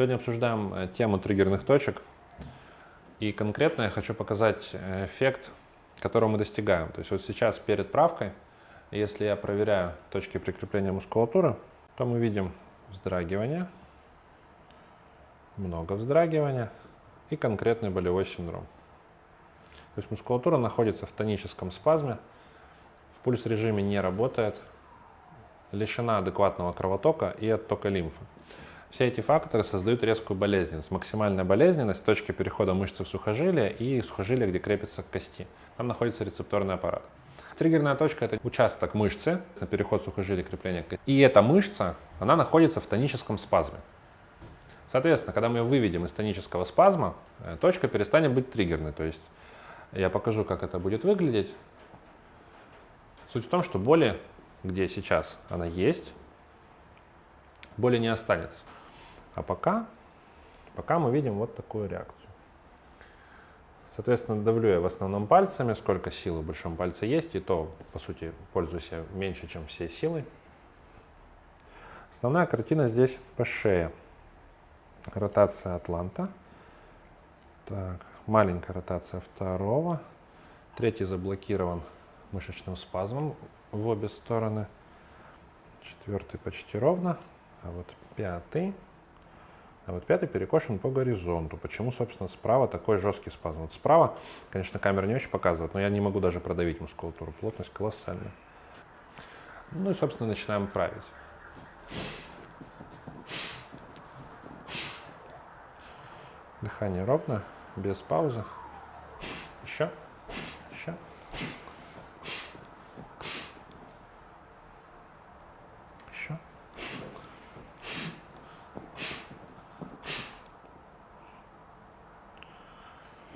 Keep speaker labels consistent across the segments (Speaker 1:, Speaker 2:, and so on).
Speaker 1: Сегодня обсуждаем э, тему триггерных точек. И конкретно я хочу показать э, эффект, которого мы достигаем. То есть вот сейчас перед правкой, если я проверяю точки прикрепления мускулатуры, то мы видим вздрагивание, много вздрагивания и конкретный болевой синдром. То есть мускулатура находится в тоническом спазме, в пульс-режиме не работает, лишена адекватного кровотока и оттока лимфы. Все эти факторы создают резкую болезненность. Максимальная болезненность – точки перехода мышцы в сухожилие и сухожилие, где крепится к кости. Там находится рецепторный аппарат. Триггерная точка – это участок мышцы на переход сухожилия крепления к кости. И эта мышца, она находится в тоническом спазме. Соответственно, когда мы ее выведем из тонического спазма, э, точка перестанет быть триггерной. То есть я покажу, как это будет выглядеть. Суть в том, что боли, где сейчас она есть, боли не останется. А пока, пока мы видим вот такую реакцию. Соответственно, давлю я в основном пальцами, сколько силы в большом пальце есть, и то, по сути, пользуюсь я меньше, чем всей силой. Основная картина здесь по шее. Ротация атланта. Так, маленькая ротация второго. Третий заблокирован мышечным спазмом в обе стороны. Четвертый почти ровно. А вот пятый а вот пятый перекошен по горизонту. Почему, собственно, справа такой жесткий спазм? Вот справа, конечно, камера не очень показывает, но я не могу даже продавить мускулатуру. Плотность колоссальная. Ну и, собственно, начинаем править. Дыхание ровно, без паузы. Еще.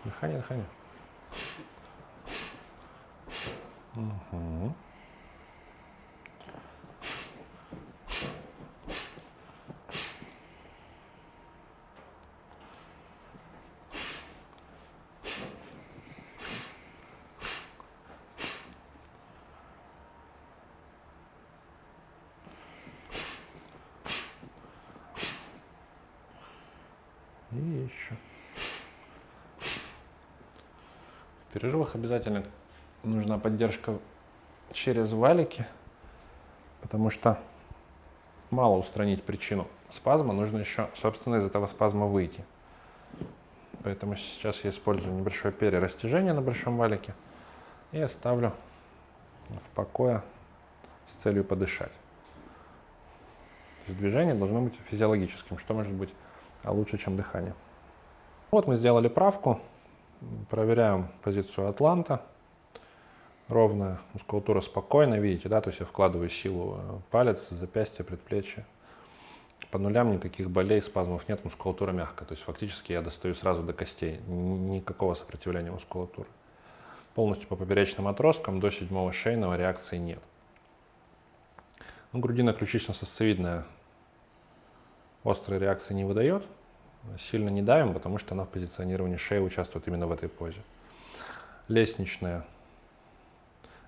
Speaker 1: Дыхание, дыхание. Угу. И еще. Перерывах обязательно нужна поддержка через валики, потому что мало устранить причину спазма, нужно еще, собственно, из этого спазма выйти. Поэтому сейчас я использую небольшое перерастяжение на большом валике и оставлю в покое с целью подышать. движение должно быть физиологическим, что может быть лучше, чем дыхание. Вот мы сделали правку. Проверяем позицию Атланта. Ровная мускулатура спокойная, видите, да, то есть я вкладываю силу э, палец, запястье, предплечье. По нулям никаких болей, спазмов нет, мускулатура мягкая. То есть фактически я достаю сразу до костей, никакого сопротивления мускулатуры. Полностью по поперечным отросткам до седьмого шейного реакции нет. Ну, грудино-ключично-сосцевидная острой реакции не выдает, сильно не давим, потому что она в позиционировании шеи участвует именно в этой позе. Лестничная.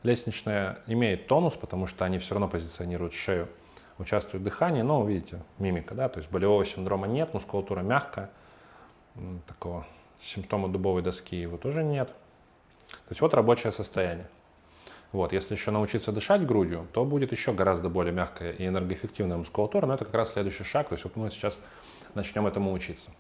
Speaker 1: Лестничная имеет тонус, потому что они все равно позиционируют шею, участвует в дыхании, но видите, мимика, да, то есть болевого синдрома нет, мускулатура мягкая, такого симптома дубовой доски его тоже нет. То есть вот рабочее состояние. Вот, если еще научиться дышать грудью, то будет еще гораздо более мягкая и энергоэффективная мускулатура, но это как раз следующий шаг, то есть вот мы сейчас начнем этому учиться.